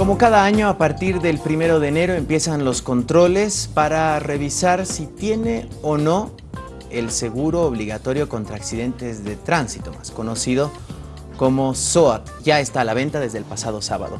Como cada año, a partir del primero de enero empiezan los controles para revisar si tiene o no el seguro obligatorio contra accidentes de tránsito, más conocido como SOAT. Ya está a la venta desde el pasado sábado.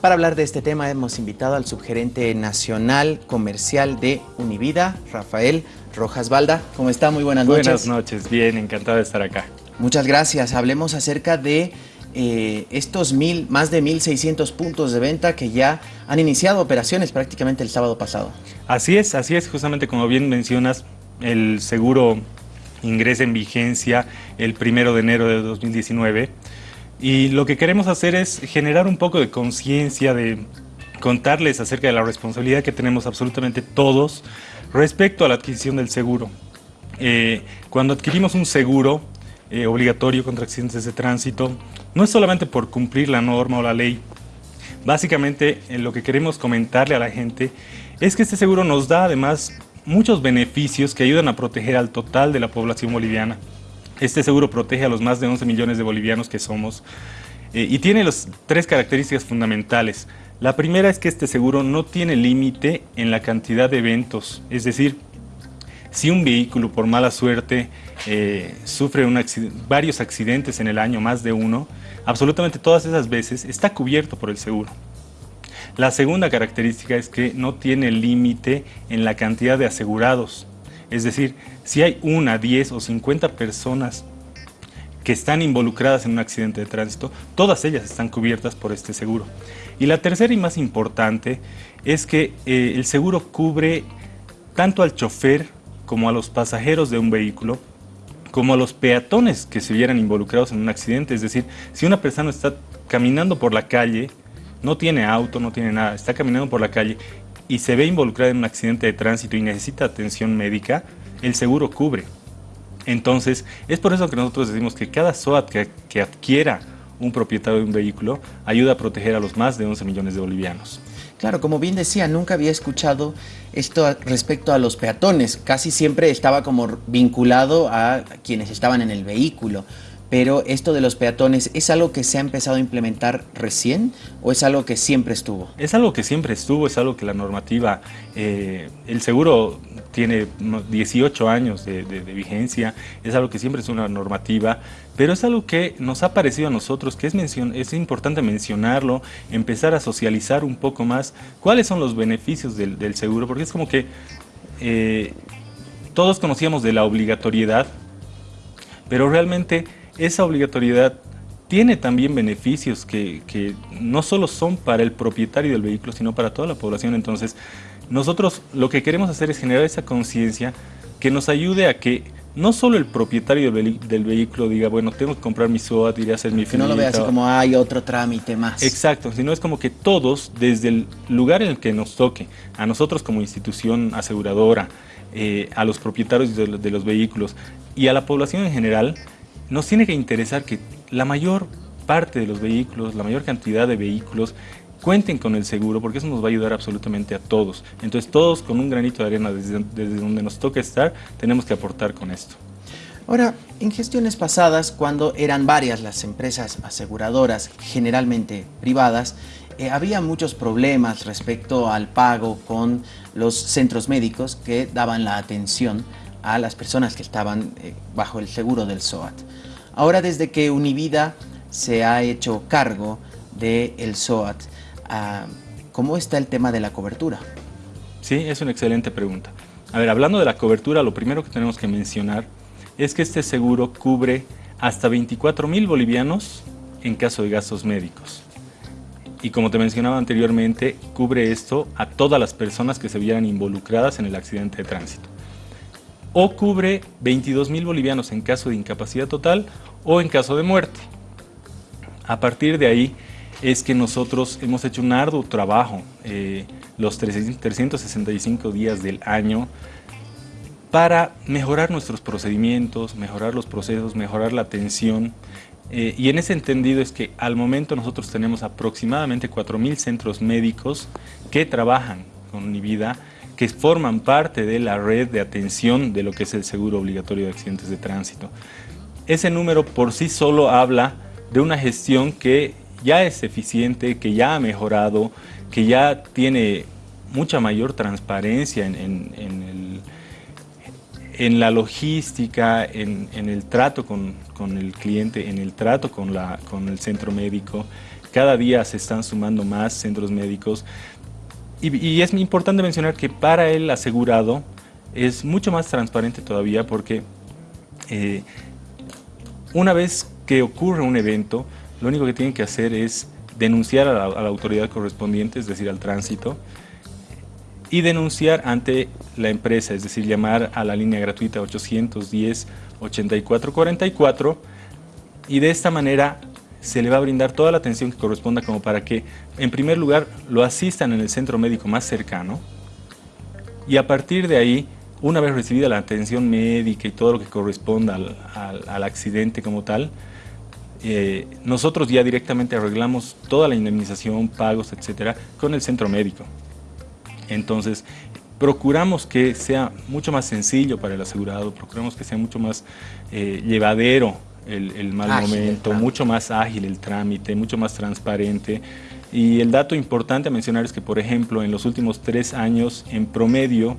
Para hablar de este tema hemos invitado al subgerente nacional comercial de Univida, Rafael Rojas Balda. ¿Cómo está? Muy buenas noches. Buenas noches, bien, encantado de estar acá. Muchas gracias. Hablemos acerca de eh, estos mil, más de 1.600 puntos de venta que ya han iniciado operaciones prácticamente el sábado pasado. Así es, así es, justamente como bien mencionas, el seguro ingresa en vigencia el primero de enero de 2019 y lo que queremos hacer es generar un poco de conciencia, de contarles acerca de la responsabilidad que tenemos absolutamente todos respecto a la adquisición del seguro. Eh, cuando adquirimos un seguro eh, obligatorio contra accidentes de tránsito, no es solamente por cumplir la norma o la ley. Básicamente eh, lo que queremos comentarle a la gente es que este seguro nos da además muchos beneficios que ayudan a proteger al total de la población boliviana. Este seguro protege a los más de 11 millones de bolivianos que somos eh, y tiene las tres características fundamentales. La primera es que este seguro no tiene límite en la cantidad de eventos, es decir, si un vehículo por mala suerte eh, sufre varios accidentes en el año, más de uno, absolutamente todas esas veces está cubierto por el seguro. La segunda característica es que no tiene límite en la cantidad de asegurados. Es decir, si hay una, 10 o 50 personas que están involucradas en un accidente de tránsito, todas ellas están cubiertas por este seguro. Y la tercera y más importante es que eh, el seguro cubre tanto al chofer como a los pasajeros de un vehículo, como a los peatones que se vieran involucrados en un accidente. Es decir, si una persona está caminando por la calle, no tiene auto, no tiene nada, está caminando por la calle y se ve involucrada en un accidente de tránsito y necesita atención médica, el seguro cubre. Entonces, es por eso que nosotros decimos que cada SOAT que, que adquiera un propietario de un vehículo ayuda a proteger a los más de 11 millones de bolivianos. Claro, como bien decía, nunca había escuchado esto respecto a los peatones. Casi siempre estaba como vinculado a quienes estaban en el vehículo. Pero esto de los peatones, ¿es algo que se ha empezado a implementar recién o es algo que siempre estuvo? Es algo que siempre estuvo, es algo que la normativa, eh, el seguro tiene 18 años de, vigencia, es algo que siempre es una normativa, pero es algo que nos ha parecido a nosotros que es, es importante mencionarlo, empezar a socializar un poco más cuáles son los beneficios del, seguro, porque es como que eh, todos conocíamos de la obligatoriedad, pero realmente esa obligatoriedad tiene también beneficios que, no solo son para el propietario del vehículo, sino para toda la población. Entonces, nosotros lo que queremos hacer es generar esa conciencia que nos ayude a que no solo el propietario del, vehículo diga, bueno, tengo que comprar mi SOAT, iré a hacer mi Que no lo vea así como hay otro trámite más. Exacto, sino es como que todos, desde el lugar en el que nos toque, a nosotros como institución aseguradora, eh, a los propietarios de los vehículos y a la población en general, nos tiene que interesar que la mayor parte de los vehículos, la mayor cantidad de vehículos cuenten con el seguro porque eso nos va a ayudar absolutamente a todos. Entonces todos con un granito de arena desde, donde nos toca estar tenemos que aportar con esto. Ahora, en gestiones pasadas, cuando eran varias las empresas aseguradoras, generalmente privadas, eh, había muchos problemas respecto al pago con los centros médicos que daban la atención a las personas que estaban eh, bajo el seguro del SOAT. Ahora desde que Univida se ha hecho cargo del SOAT, ah, ¿cómo está el tema de la cobertura? Sí, es una excelente pregunta. A ver, hablando de la cobertura, lo primero que tenemos que mencionar es que este seguro cubre hasta 24 mil bolivianos en caso de gastos médicos. Y como te mencionaba anteriormente, cubre esto a todas las personas que se vieran involucradas en el accidente de tránsito o cubre 22 mil bolivianos en caso de incapacidad total o en caso de muerte. A partir de ahí es que nosotros hemos hecho un arduo trabajo eh, los 365 días del año para mejorar nuestros procedimientos, mejorar los procesos, mejorar la atención. Eh, y en ese entendido es que al momento nosotros tenemos aproximadamente 4.000 centros médicos que trabajan con Univida que forman parte de la red de atención de lo que es el seguro obligatorio de accidentes de tránsito. Ese número por sí solo habla de una gestión que ya es eficiente, que ya ha mejorado, que ya tiene mucha mayor transparencia en, la logística, en, el trato con, el cliente, en el trato con, la, con el centro médico. Cada día se están sumando más centros médicos y, es importante mencionar que para el asegurado es mucho más transparente todavía porque eh, una vez que ocurre un evento, lo único que tienen que hacer es denunciar a la, autoridad correspondiente, es decir, al tránsito, y denunciar ante la empresa, es decir, llamar a la línea gratuita 810-8444 y de esta manera se le va a brindar toda la atención que corresponda como para que, en primer lugar, lo asistan en el centro médico más cercano y a partir de ahí, una vez recibida la atención médica y todo lo que corresponda al, accidente como tal, eh, nosotros ya directamente arreglamos toda la indemnización, pagos, etcétera, con el centro médico. Entonces, procuramos que sea mucho más sencillo para el asegurado, procuramos que sea mucho más eh, llevadero el, mal momento, mucho más ágil el trámite, mucho más transparente. Y el dato importante a mencionar es que, por ejemplo, en los últimos tres años, en promedio,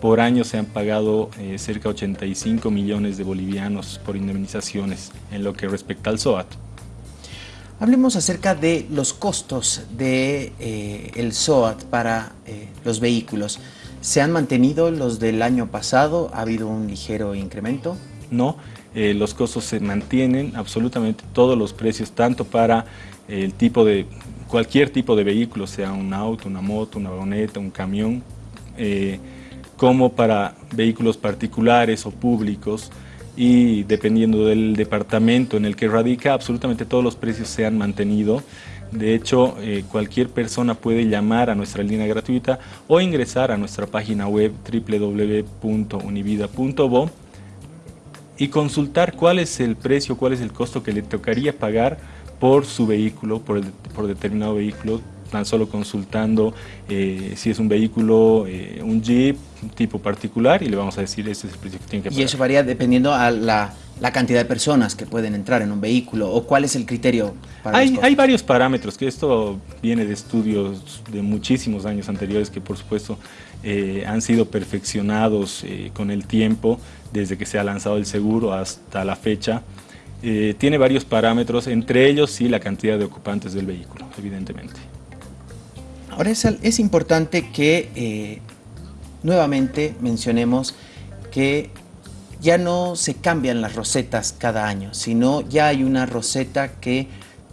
por año se han pagado eh, cerca de 85 millones de bolivianos por indemnizaciones en lo que respecta al SOAT. Hablemos acerca de los costos del de, eh, el SOAT para eh, los vehículos. ¿Se han mantenido los del año pasado? ¿Ha habido un ligero incremento? No, eh, los costos se mantienen, absolutamente todos los precios, tanto para el tipo de, cualquier tipo de vehículo, sea un auto, una moto, una vagoneta, un camión, eh, como para vehículos particulares o públicos y dependiendo del departamento en el que radica, absolutamente todos los precios se han mantenido. De hecho, eh, cualquier persona puede llamar a nuestra línea gratuita o ingresar a nuestra página web www.univida.bo y consultar cuál es el precio, cuál es el costo que le tocaría pagar por su vehículo, por, por determinado vehículo, tan solo consultando eh, si es un vehículo, eh, un Jeep, un tipo particular, y le vamos a decir este es el precio que tiene que pagar. Y eso varía dependiendo a la, la cantidad de personas que pueden entrar en un vehículo, o cuál es el criterio para hay, hay varios parámetros, que esto viene de estudios de muchísimos años anteriores que por supuesto eh, han sido perfeccionados con el tiempo, desde que se ha lanzado el seguro hasta la fecha. tiene varios parámetros, entre ellos sí la cantidad de ocupantes del vehículo, evidentemente. Ahora es, importante que eh, nuevamente mencionemos que ya no se cambian las rosetas cada año, sino ya hay una roseta que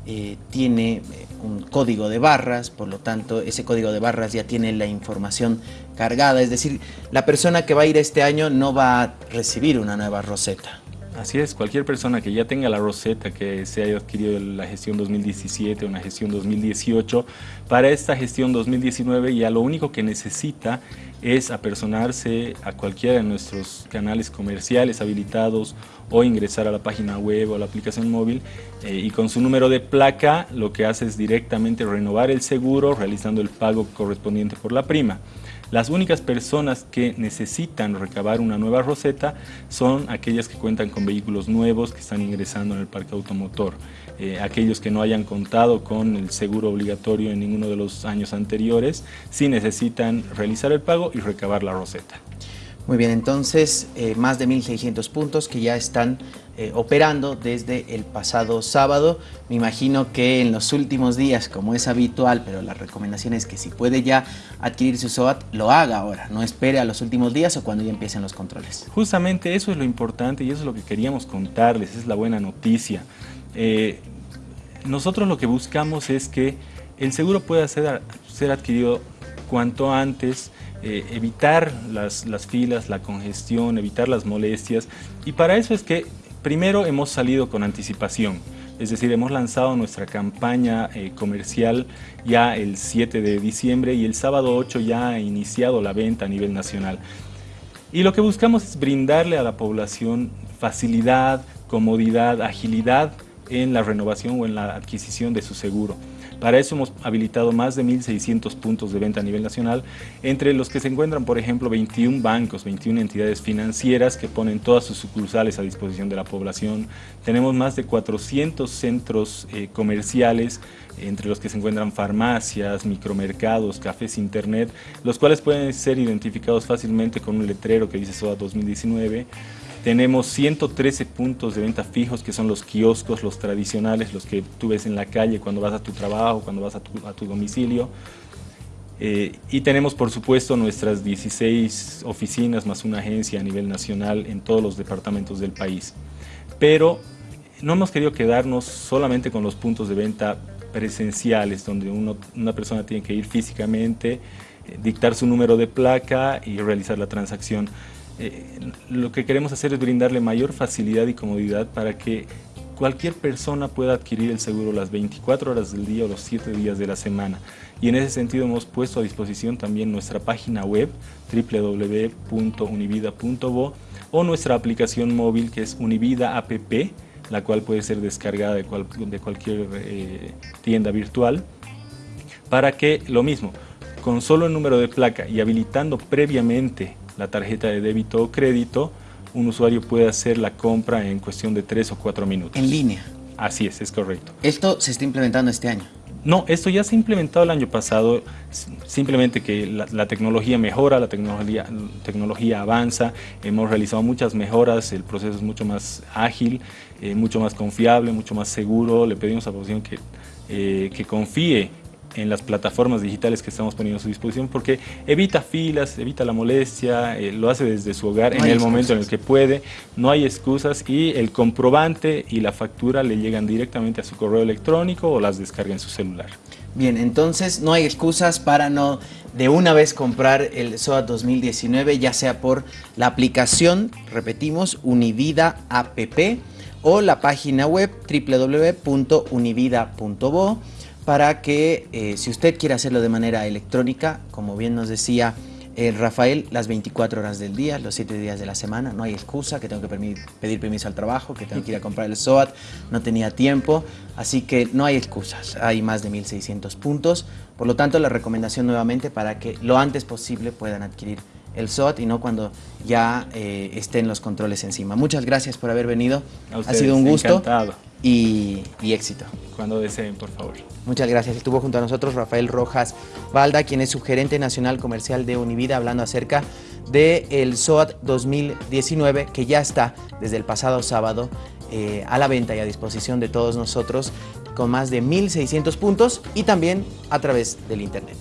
eh, tiene eh, un código de barras, por lo tanto ese código de barras ya tiene la información cargada, es decir, la persona que va a ir este año no va a recibir una nueva roseta. Así es, cualquier persona que ya tenga la roseta que se haya adquirido en la gestión 2017 o en gestión 2018, para esta gestión 2019 ya lo único que necesita es apersonarse a cualquiera de nuestros canales comerciales habilitados o ingresar a la página web o a la aplicación móvil eh, y con su número de placa lo que hace es directamente renovar el seguro realizando el pago correspondiente por la prima. Las únicas personas que necesitan recabar una nueva roseta son aquellas que cuentan con vehículos nuevos que están ingresando en el parque automotor. Eh, aquellos que no hayan contado con el seguro obligatorio en ninguno de los años anteriores, sí necesitan realizar el pago y recabar la roseta. Muy bien, entonces eh, más de 1.600 puntos que ya están eh, operando desde el pasado sábado. Me imagino que en los últimos días, como es habitual, pero la recomendación es que si puede ya adquirir su SOAT, lo haga ahora, no espere a los últimos días o cuando ya empiecen los controles. Justamente eso es lo importante y eso es lo que queríamos contarles, es la buena noticia. Eh, nosotros lo que buscamos es que el seguro pueda ser, ser adquirido cuanto antes, eh, evitar las, filas, la congestión, evitar las molestias. Y para eso es que primero hemos salido con anticipación. Es decir, hemos lanzado nuestra campaña eh, comercial ya el 7 de diciembre y el sábado 8 ya ha iniciado la venta a nivel nacional. Y lo que buscamos es brindarle a la población facilidad, comodidad, agilidad en la renovación o en la adquisición de su seguro. Para eso hemos habilitado más de 1.600 puntos de venta a nivel nacional, entre los que se encuentran, por ejemplo, 21 bancos, 21 entidades financieras que ponen todas sus sucursales a disposición de la población. Tenemos más de 400 centros eh, comerciales, entre los que se encuentran farmacias, micromercados, cafés, internet, los cuales pueden ser identificados fácilmente con un letrero que dice SOA 2019. Tenemos 113 puntos de venta fijos, que son los kioscos, los tradicionales, los que tú ves en la calle cuando vas a tu trabajo, cuando vas a tu, domicilio. Eh, y tenemos, por supuesto, nuestras 16 oficinas más una agencia a nivel nacional en todos los departamentos del país. Pero no hemos querido quedarnos solamente con los puntos de venta presenciales, donde una persona tiene que ir físicamente, eh, dictar su número de placa y realizar la transacción. Eh, lo que queremos hacer es brindarle mayor facilidad y comodidad para que cualquier persona pueda adquirir el seguro las 24 horas del día o los 7 días de la semana. Y en ese sentido hemos puesto a disposición también nuestra página web www.univida.bo o nuestra aplicación móvil que es Univida App, la cual puede ser descargada de, de cualquier eh, tienda virtual, para que lo mismo, con solo el número de placa y habilitando previamente la tarjeta de débito o crédito, un usuario puede hacer la compra en cuestión de 3 o 4 minutos. En línea. Así es, es correcto. ¿Esto se está implementando este año? No, esto ya se ha implementado el año pasado, simplemente que la, tecnología mejora, la tecnología, tecnología avanza, hemos realizado muchas mejoras, el proceso es mucho más ágil, eh, mucho más confiable, mucho más seguro, le pedimos a la población que, eh, que confíe en las plataformas digitales que estamos poniendo a su disposición porque evita filas, evita la molestia, eh, lo hace desde su hogar en el momento en el que puede, no hay excusas y el comprobante y la factura le llegan directamente a su correo electrónico o las descarga en su celular. Bien, entonces no hay excusas para no de una vez comprar el SOA 2019, ya sea por la aplicación, repetimos, Univida App o la página web www.univida.bo para que eh, si usted quiere hacerlo de manera electrónica, como bien nos decía eh, Rafael, las 24 horas del día, los 7 días de la semana, no hay excusa que tengo que pedir permiso al trabajo, que tengo que ir a comprar el SOAT, no tenía tiempo, así que no hay excusas, hay más de 1.600 puntos, por lo tanto la recomendación nuevamente para que lo antes posible puedan adquirir el SOAT y no cuando ya eh, estén los controles encima. Muchas gracias por haber venido, ha sido un gusto y, y éxito. Cuando deseen, por favor. Muchas gracias. Estuvo junto a nosotros Rafael Rojas Valda, quien es su gerente nacional comercial de Univida, hablando acerca del el SOAT 2019, que ya está desde el pasado sábado eh, a la venta y a disposición de todos nosotros, con más de 1.600 puntos y también a través del Internet.